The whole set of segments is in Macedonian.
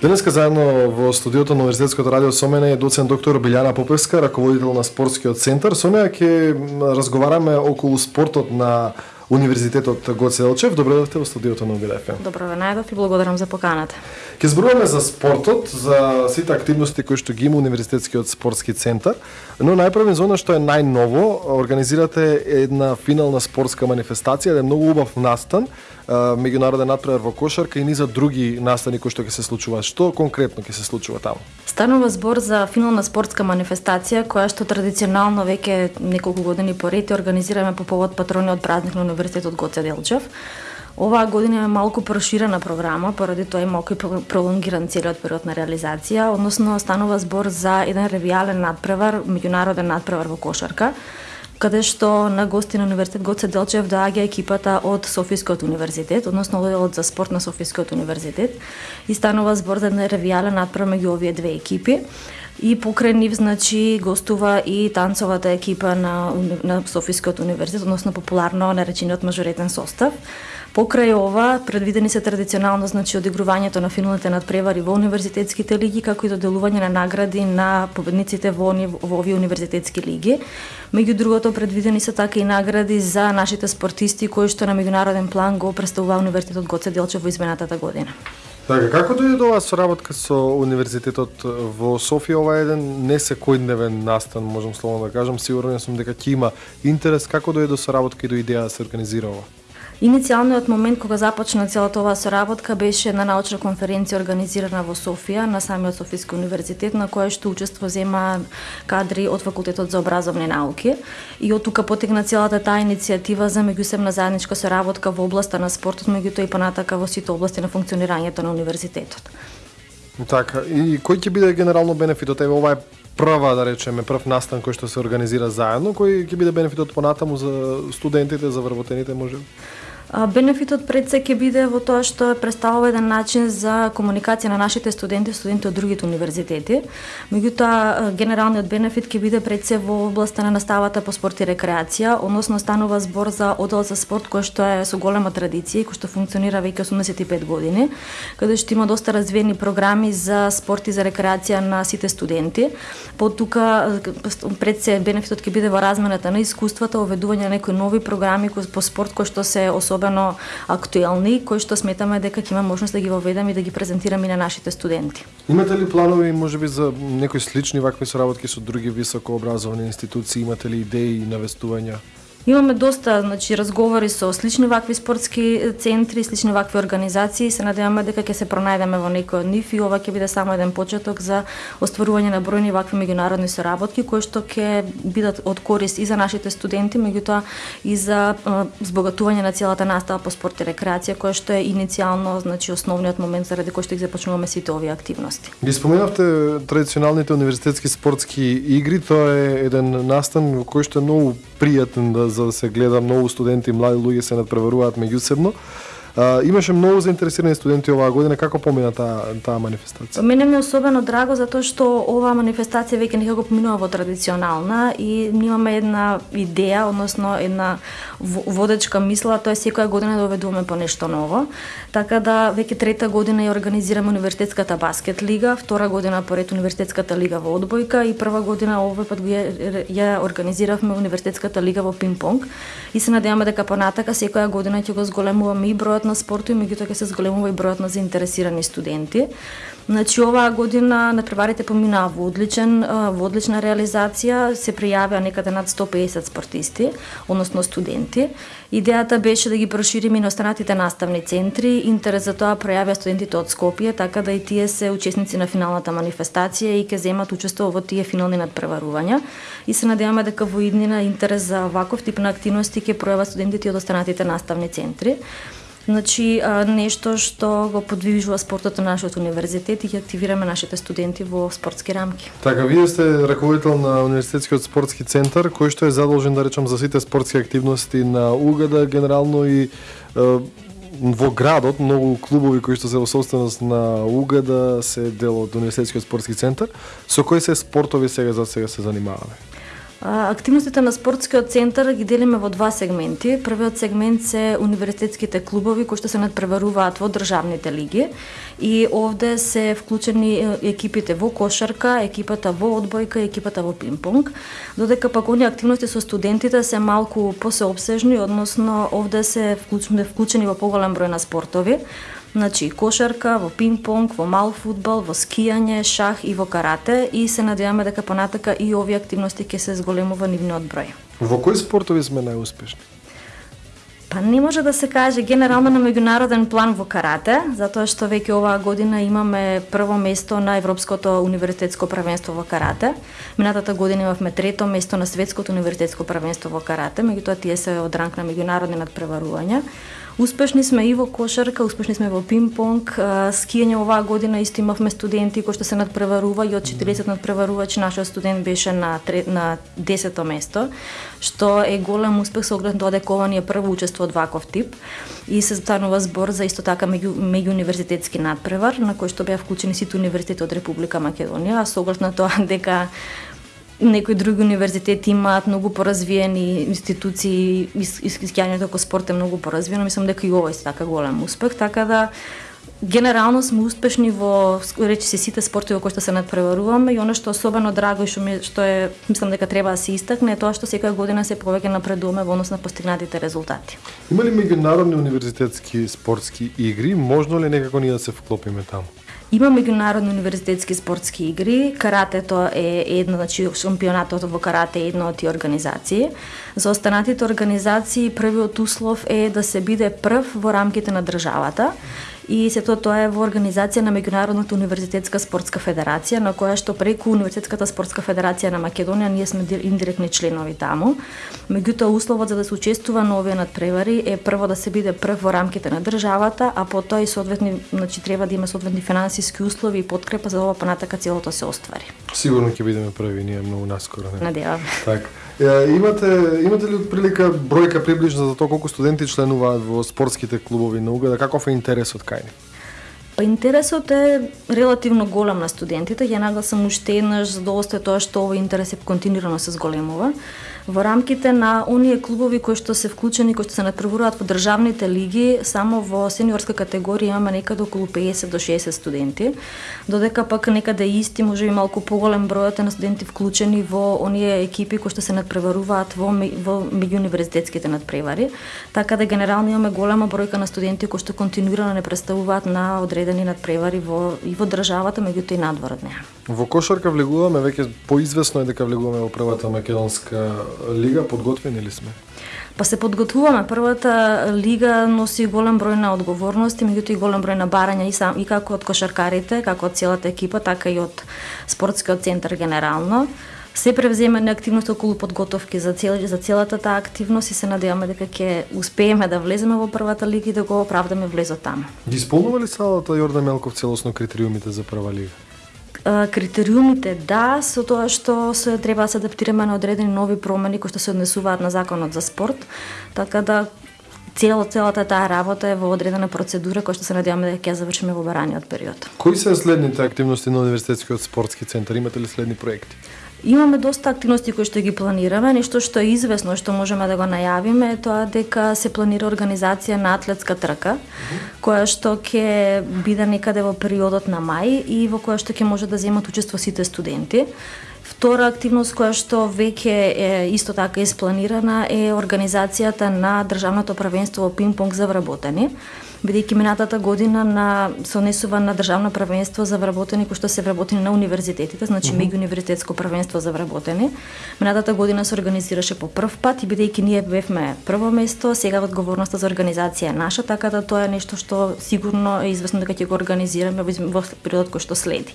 Денеска заедно во студиото на Универзитетското радио со мене е доцент доктор Билјана Попевска, раководител на спортскиот центар. Со неа ќе разговараме околу спортот на Универзитетот Гоце Елчев. Добро дојдовте во студиото на УГДФ. Добро ве најдов и благодарам за поканата. Ке зборуваме за спортот, за сите активности кои што ги има Универзитетскиот спортски центар, но најпрво за што е најново, организирате една финална спортска манифестација, еден многу убав настан, меѓународен натпревар во кошарка и низа други настани кои што ќе се случуваат. Што конкретно ќе се случува таму? Станува збор за финална спортска манифестација која што традиционално веќе неколку години поред организираме по повод патрониот празник на Универзитетот Гоце Делчев. Оваа година е малку проширена програма, поради тоа е малку пролонгиран целиот период на реализација, односно станува збор за еден ревијален надпревар, меѓународен надпревар во кошарка, каде што на гости на Универзитет Гоце Делчев да доаѓа екипата од Софискиот универзитет, односно одделот за спорт на Софискиот универзитет и станува збор за еден ревијален надпревар меѓу овие две екипи. И покрај нив, значи, гостува и танцовата екипа на, на Софискиот универзитет, односно популарно наречениот мажоретен состав. Покрај ова, предвидени се традиционално значи одигрувањето на финалните надпревари во универзитетските лиги, како и доделување на награди на победниците во, во овие универзитетски лиги. Меѓу другото, предвидени се така и награди за нашите спортисти кои што на меѓународен план го представува Универзитетот Гоце Делчев во изминатата година. Така, како дојде до оваа соработка со Универзитетот во Софија? Ова е еден не секојдневен настан, можам словно да кажам. Сигурен сум дека ќе има интерес. Како дојде до соработка и до идеја да се организира ова? Иницијалниот момент кога започна целата оваа соработка беше на научна конференција организирана во Софија на самиот Софиски универзитет на која што учество зема кадри од факултетот за образовни науки и од тука потекна целата таа иницијатива за меѓусебна заедничка соработка во областа на спортот, меѓутоа и понатака во сите области на функционирањето на универзитетот. Така, и кој ќе биде генерално бенефитот? Еве ова е прва, да речеме, прв настан кој што се организира заедно, кој ќе биде бенефитот понатаму за студентите, за вработените, може? Бенефитот пред се ќе биде во тоа што представува еден начин за комуникација на нашите студенти, студенти од другите универзитети. Меѓутоа, генералниот бенефит ќе биде пред се во областа на наставата по спорт и рекреација, односно станува збор за одел за спорт кој што е со голема традиција и кој што функционира веќе 85 години, каде што има доста развиени програми за спорт и за рекреација на сите студенти. По тука пред се бенефитот ќе биде во размената на искуствата, оведување на некои нови програми по спорт кои што се особено особено актуелни, кои што сметаме дека ќе има можност да ги воведам и да ги презентирам и на нашите студенти. Имате ли планови можеби за некои слични вакви соработки со други високообразовани институции, имате ли идеи и навестувања? Имаме доста значи разговори со слични вакви спортски центри, слични вакви организации, се надеваме дека ќе се пронајдеме во некој од нив и ова ќе биде само еден почеток за остварување на бројни вакви меѓународни соработки кои што ќе бидат од корист и за нашите студенти, меѓутоа и за збогатување на целата настава по спорт и рекреација која што е иницијално значи основниот момент заради кој што ги започнуваме сите овие активности. Ги споменавте традиционалните универзитетски спортски игри, тоа е еден настан во кој што е многу пријатен да за да се гледа многу студенти, млади луѓе се надпреваруваат меѓусебно. А, имаше многу заинтересирани студенти оваа година. Како помина таа таа манифестација? Мене ми е особено драго затоа што оваа манифестација веќе некако поминува во традиционална и имаме една идеја, односно една водечка мисла, тоа е секоја година да доведуваме по нешто ново. Така да веќе трета година ја организираме универзитетската баскет лига, втора година поред универзитетската лига во одбојка и прва година овој пат ја, ја организиравме универзитетската лига во пинг-понг и се надеваме дека понатака секоја година ќе го зголемуваме и бројот бројот на спорту и меѓутоа ќе се зголемува и бројот на заинтересирани студенти. Значи оваа година надпреварите поминаа во одличен во одлична реализација, се пријавиа некаде над 150 спортисти, односно студенти. Идејата беше да ги прошириме на останатите наставни центри. Интерес за тоа пројавиа студентите од Скопје, така да и тие се учесници на финалната манифестација и ќе земат учество во тие финални надпреварувања. И се надеваме дека во иднина интерес за ваков тип на активности ќе пројават студентите од останатите наставни центри. Значи, нешто што го подвижува спортот на нашиот универзитет и ги активираме нашите студенти во спортски рамки. Така, вие сте раководител на Универзитетскиот спортски центар, кој што е задолжен да речам за сите спортски активности на Угада, генерално и е, во градот многу клубови кои што се во собственост на Угада се дел од Универзитетскиот спортски центар. Со кои се спортови сега за сега се занимаваме? Активностите на спортскиот центар ги делиме во два сегменти. Првиот сегмент се универзитетските клубови кои што се надпреваруваат во државните лиги и овде се вклучени екипите во кошарка, екипата во одбојка, екипата во пинг-понг, додека пак оние активности со студентите се малку посеобсежни, односно овде се вклучени, вклучени во поголем број на спортови. Значи, кошарка, во пинг-понг, во мал фудбал, во скијање, шах и во карате и се надеваме дека понатака и овие активности ќе се зголемува нивниот број. Во кои спортови сме најуспешни? Па не може да се каже генерално на меѓународен план во карате, затоа што веќе оваа година имаме прво место на Европското универзитетско првенство во карате. Минатата година имавме трето место на Светското универзитетско првенство во карате, меѓутоа тие се од ранг на меѓународни надпреварувања. Успешни сме и во кошарка, успешни сме во пинг-понг, скијање оваа година исто имавме студенти кои што се надпреварува и од 40 надпреварувачи нашиот студент беше на на 10 место, што е голем успех со оглед тоа дека ова ни е прво учество од ваков тип и се станува збор за исто така меѓу меѓу универзитетски надпревар на кој што беа вклучени сите универзитети од Република Македонија, а со оглед на тоа дека некои други универзитети имаат многу поразвиени институции, искискјањето како спорт е многу поразвиено, мислам дека и овој е така голем успех, така да генерално сме успешни во речи се сите спортови во кои што се надпреваруваме и оно што особено драго и што ми, што е мислам дека треба да се истакне е тоа што секоја година се повеќе напредуваме во однос на постигнатите резултати. Има ли меѓународни универзитетски спортски игри? Можно ли некако ние да се вклопиме таму? Има меѓународни универзитетски спортски игри, каратето е едно значи шампионатот во карате е една од тие организации. За останатите организации првиот услов е да се биде прв во рамките на државата и сето тоа е во организација на Меѓународната универзитетска спортска федерација, на која што преку Универзитетската спортска федерација на Македонија ние сме индиректни членови таму. Меѓутоа условот за да се учествува на овие надпревари е прво да се биде прв во рамките на државата, а потоа и соодветни, значи треба да има соодветни финансиски услови и подкрепа за ова понатака целото се оствари. Сигурно ќе бидеме први ние многу наскоро. Не? Надевам. Така. Имате имате ли прилика бројка приближна за тоа колку студенти членуваат во спортските клубови на Угада, каков е интересот кај нив? Па интересот е релативно голем на студентите, ја нагласам уште еднаш задоволство да тоа што овој интерес е континуирано се зголемува. Во рамките на оние клубови кои што се вклучени, кои што се надпреваруваат во државните лиги, само во сениорска категорија имаме некаде околу 50 до 60 студенти, додека пак некаде исти, може би малку поголем бројот на студенти вклучени во оние екипи кои што се надпреваруваат во во меѓуниверзитетските надпревари, така да генерално имаме голема бројка на студенти кои што континуирано не представуваат на одреден одредени надпревари во и во државата, меѓутоа и надвор од неа. Во кошарка влегуваме веќе поизвестно е дека влегуваме во првата македонска лига, подготвени ли сме? Па се подготвуваме. Првата лига носи голем број на одговорности, меѓутоа и голем број на барања и сам и како од кошаркарите, како од целата екипа, така и од спортскиот центар генерално. Се превземане активност околу подготовки за цел за целата таа активност и се надеваме дека ќе успееме да влеземе во првата лига и да го оправдаме влезот таму. Ги исполнува ли салата Јордан Мелков целосно критериумите за прва лига? критериумите да, со тоа што се треба да се адаптираме на одредени нови промени кои што се однесуваат на законот за спорт, така да цела целата таа работа е во одредена процедура која што се надеваме дека ќе завршиме во бараниот период. Кои се следните активности на универзитетскиот спортски центар? Имате ли следни проекти? Имаме доста активности кои што ги планираме, нешто што е известно што можеме да го најавиме е тоа дека се планира организација на атлетска трка, која што ќе биде некаде во периодот на мај и во која што ќе може да земат учество сите студенти. Втора активност која што веќе е исто така испланирана е организацијата на државното првенство во пинг-понг за вработени бидејќи минатата година на се однесува на државно првенство за вработени кои што се вработени на универзитетите, значи mm -hmm. меѓуниверзитетско првенство за вработени. Минатата година се организираше по прв пат и бидејќи ние бевме прво место, сега одговорноста за организација е наша, така да тоа е нешто што сигурно е известно дека ќе го организираме во периодот кој што следи.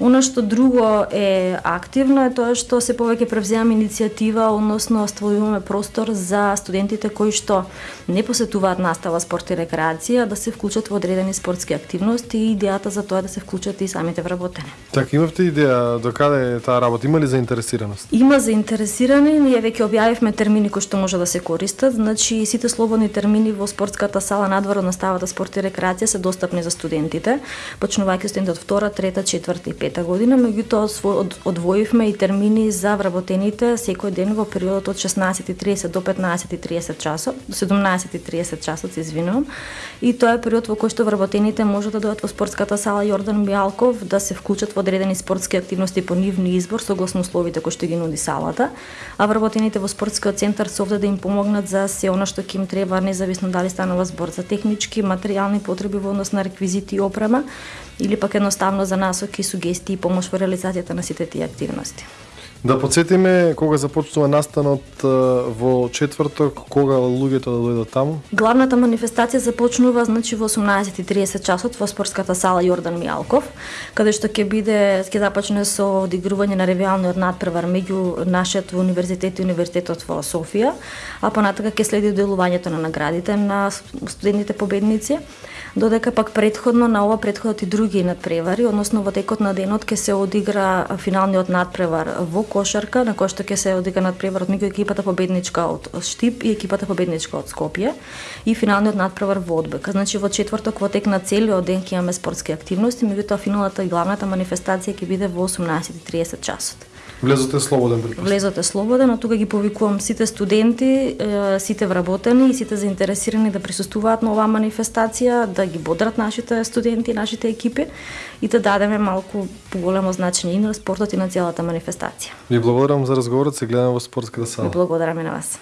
Оно што друго е активно е тоа што се повеќе превземаме иницијатива, односно стваруваме простор за студентите кои што не посетуваат настава спорт и рекреација да се вклучат во одредени спортски активности и идејата за тоа да се вклучат и самите вработени. Така, имавте идеја до каде е таа работа? Има ли заинтересираност? Има заинтересирани, ние веќе објавивме термини кои што може да се користат, значи сите слободни термини во спортската сала надвор од наставата спорт и рекреација се достапни за студентите, почнувајќи студенти од втора, трета, четврта и 2023 година, меѓутоа одвоивме и термини за вработените секој ден во периодот од 16:30 до 15:30 часот, до 17:30 часот, се извинувам. И тоа е период во кој што вработените можат да дојдат во спортската сала Јордан Мијалков да се вклучат во одредени спортски активности по нивни избор согласно условите кои што ги нуди салата, а вработените во спортскиот центар се овде да им помогнат за се она што ќе им треба независно дали станува збор за технички, материјални потреби во однос на реквизити и опрема или пак едноставно за насоки, сугестии и помош во реализацијата на сите тие активности. Да подсетиме кога започнува настанот во четврток, кога луѓето да дојдат таму? Главната манифестација започнува значи во 18:30 часот во спортската сала Јордан Мијалков, каде што ќе биде ќе започне со одигрување на ревијалниот надпревар меѓу нашиот универзитет и универзитетот во Софија, а понатака ќе следи делувањето на наградите на студентите победници додека пак предходно на ова предходот и други надпревари, односно во текот на денот ќе се одигра финалниот надпревар во кошарка, на кој што ќе се одигра надпреварот меѓу екипата победничка од Штип и екипата победничка од Скопје и финалниот надпревар во Одбек. Значи во четврток во тек на целиот ден ќе имаме спортски активности, меѓутоа финалната и главната манифестација ќе биде во 18:30 часот. Влезот слободен при Влезот е слободен, а тука ги повикувам сите студенти, сите вработени и сите заинтересирани да присуствуваат на оваа манифестација, да ги бодрат нашите студенти, нашите екипи и да дадеме малку поголемо значење и на спортот и на целата манифестација. Ви благодарам за разговорот, се гледаме во спортската сала. Ви благодарам и на вас.